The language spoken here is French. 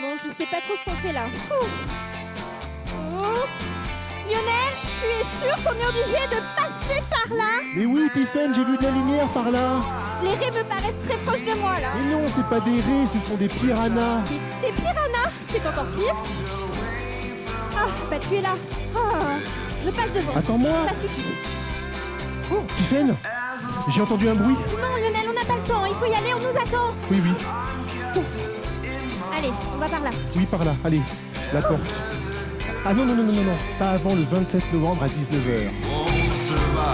Bon, je sais pas trop ce qu'on fait là. Ouh. Oh. Lionel, tu es sûr qu'on est obligé de passer par là? Mais oui, Tiffen, j'ai vu de la lumière par là. Les raies me paraissent très proches de moi là. Mais non, c'est pas des raies, ce sont des piranhas. Des, des piranhas? C'est encore pire Ah, bah tu es là. Ah, je passe devant. Attends-moi. Ça suffit. Oh, Tiffen, j'ai entendu un bruit. Non, Lionel, on n'a pas le temps. Il faut y aller, on nous attend. Oui, oui, Allez, on va par là. oui, par là. Allez, la porte. Ah non, non, non, non, non, non, pas avant le 27 novembre à 19h. won't survive.